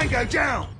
Tango down!